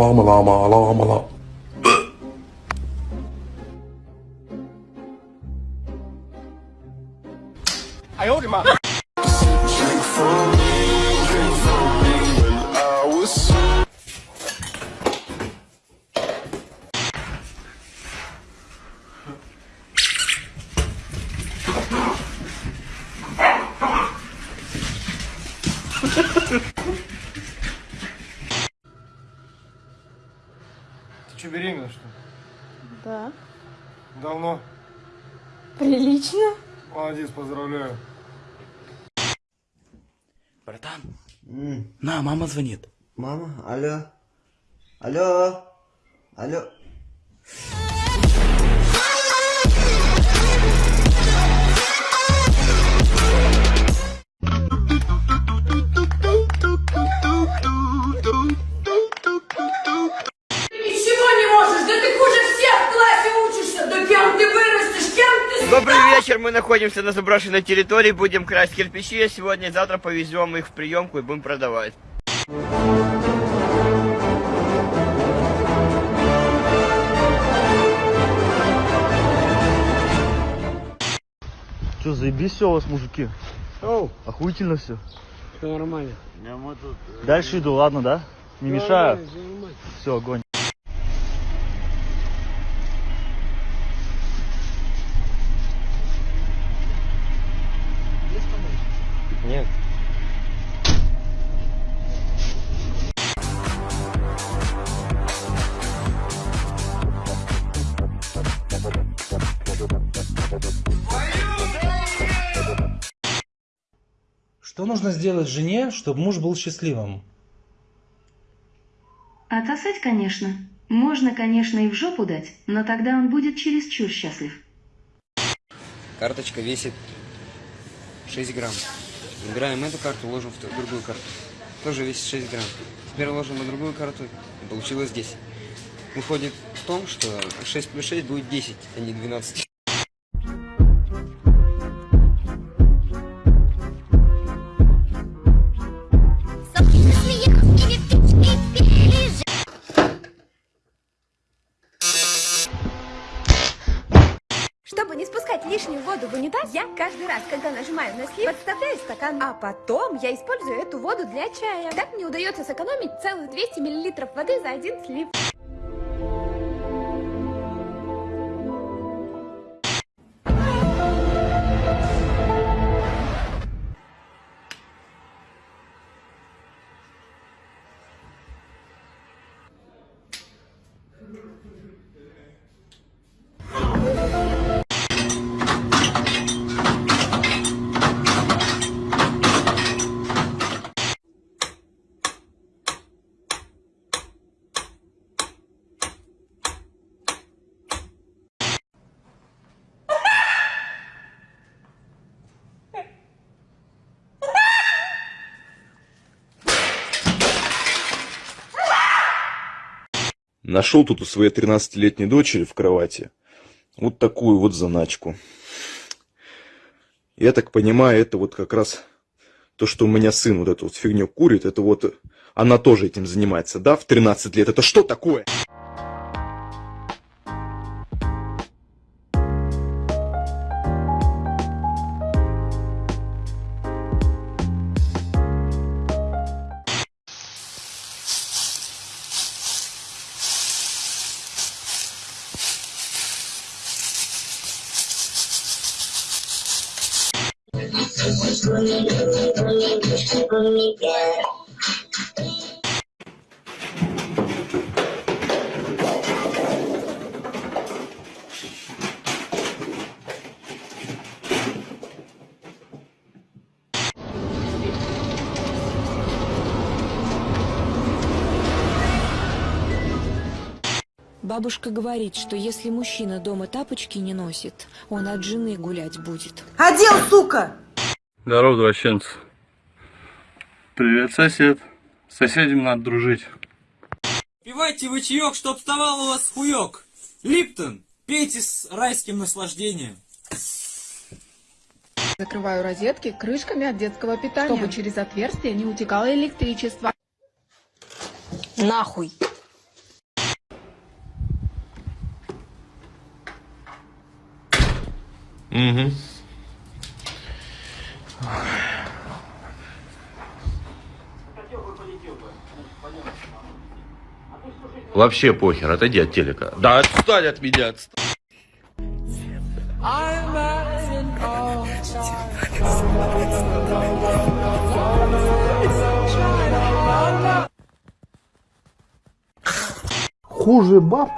Alarm, alarm, alarm, alarm. Что, беременна, что ли? Да. Давно? Прилично. Молодец, поздравляю. Братан, на, мама звонит. Мама, алло. Алло. Алло. Находимся на заброшенной территории, будем красть кирпичи, сегодня и завтра повезем их в приемку и будем продавать. Че, заебись все у вас, мужики? Охуительно все. Все нормально. Дальше иду, ладно, да? Не мешаю? Все, огонь. Что нужно сделать жене, чтобы муж был счастливым? Отсосать, конечно. Можно, конечно, и в жопу дать, но тогда он будет чересчур счастлив. Карточка весит 6 грамм. Набираем эту карту, ложим в другую карту. Тоже весит 6 грамм. Теперь ложим на другую карту, и получилось 10. Выходит в том, что 6 плюс 6 будет 10, а не 12. Лишнюю воду в унитаз, я каждый раз, когда нажимаю на слив, подставляю стакан, а потом я использую эту воду для чая. Так мне удается сэкономить целых 200 миллилитров воды за один слив. Нашел тут у своей 13-летней дочери в кровати вот такую вот заначку. Я так понимаю, это вот как раз то, что у меня сын вот эту вот фигню курит, это вот она тоже этим занимается, да, в 13 лет. Это что такое? Бабушка говорит, что если мужчина дома тапочки не носит, он от жены гулять будет. Одел, сука! Здорово, извращенцы. Привет, сосед. С соседями надо дружить. Пивайте вы чаек, чтоб вставал у вас хуёк. Липтон, пейте с райским наслаждением. Закрываю розетки крышками от детского питания, чтобы через отверстие не утекало электричество. Нахуй. Угу. Вообще похер, отойди от телека. Да отстань от меня, отстань. Хуже баб,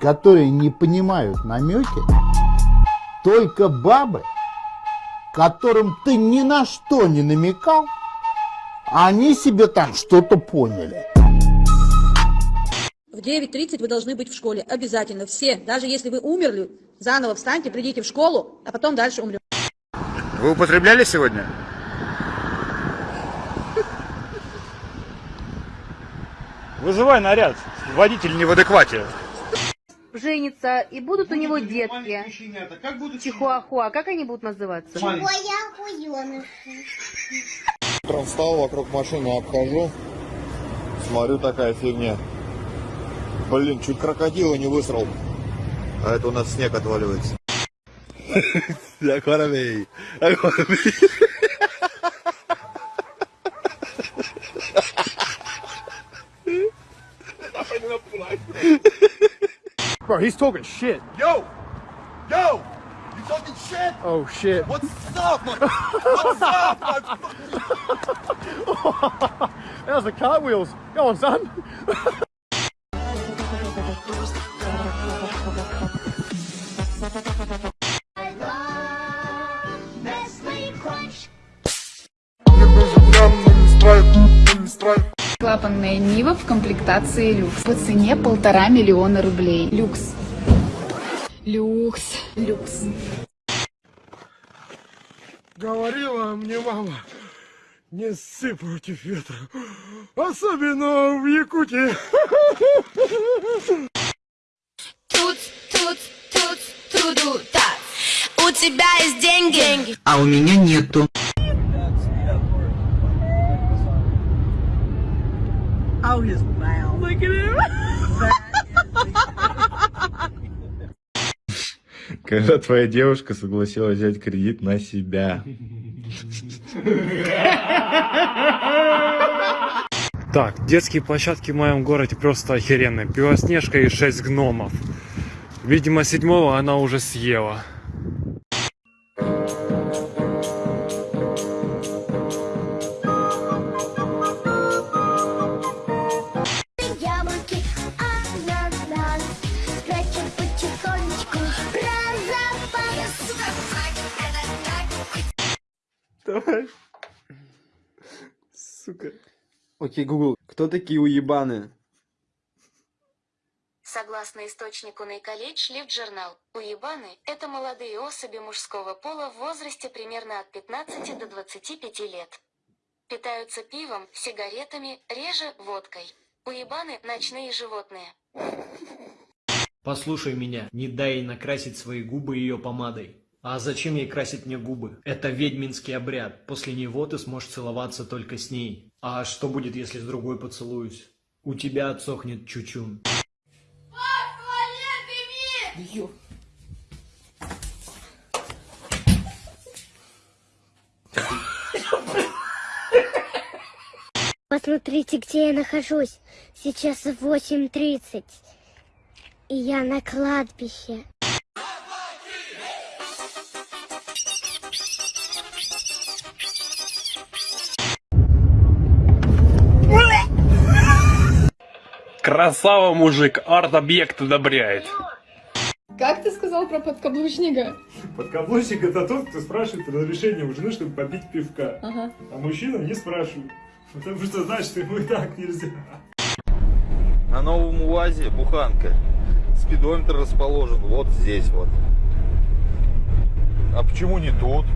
которые не понимают намеки, только бабы, которым ты ни на что не намекал, а они себе там что-то поняли. В 9.30 вы должны быть в школе. Обязательно. Все. Даже если вы умерли, заново встаньте, придите в школу, а потом дальше умрем. Вы употребляли сегодня? Вызывай наряд. Водитель не в адеквате. женится, и будут у него детки. Чихуахуа, как они будут называться? Утром встал, вокруг машины обхожу, смотрю, такая фигня. Блин, чуть крокодила не высрал. А это у нас снег отваливается. Акварамей. Акварамей. Bro, he's talking shit. Yo! Yo! You talking shit? Oh shit. What's up, man? What's up, man? that was the cartwheels. Go on, son. Клапанная Нива в комплектации люкс. По цене полтора миллиона рублей. Люкс. Люкс. Люкс. Говорила мне мама, не ссы против ветра. Особенно в Якутии. Тут, так. У тебя есть деньги? А у меня нету. Oh, his mouth. Look at him. Когда твоя девушка согласилась взять кредит на себя. Так, детские площадки в моем городе просто охеренные. Белоснежка и шесть гномов. Видимо, седьмого она уже съела. Яблоки, ананас, скачем потихонечку про запас. Давай. Сука. Окей, Google, кто такие уебаны? Согласно источнику Нейколледж Лифт Журнал, уебаны – это молодые особи мужского пола в возрасте примерно от 15 до 25 лет. Питаются пивом, сигаретами, реже водкой. Уебаны – ночные животные. Послушай меня, не дай ей накрасить свои губы ее помадой. А зачем ей красить мне губы? Это ведьминский обряд. После него ты сможешь целоваться только с ней. А что будет, если с другой поцелуюсь? У тебя отсохнет чучун. Посмотрите, где я нахожусь. Сейчас 8.30. И я на кладбище. Красава, мужик, арт-объект одобряет. Как ты сказал про подкаблучника? Подкаблучник это тот, кто спрашивает разрешение у жены, чтобы попить пивка. Ага. А мужчина не спрашивает. Потому что знает, что ему и так нельзя. На новом УАЗе буханка. Спидометр расположен вот здесь вот. А почему не тут?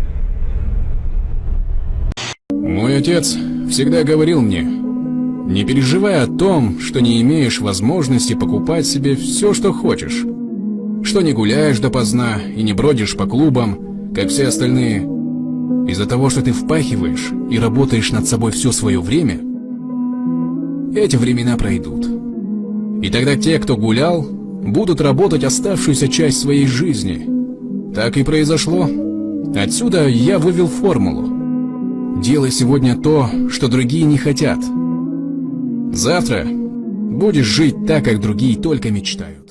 Мой отец всегда говорил мне, не переживай о том, что не имеешь возможности покупать себе все, что хочешь. Что не гуляешь допоздна и не бродишь по клубам, как все остальные. Из-за того, что ты впахиваешь и работаешь над собой все свое время, эти времена пройдут. И тогда те, кто гулял, будут работать оставшуюся часть своей жизни, Так и произошло. Отсюда я вывел формулу. Делай сегодня то, что другие не хотят. Завтра будешь жить так, как другие только мечтают.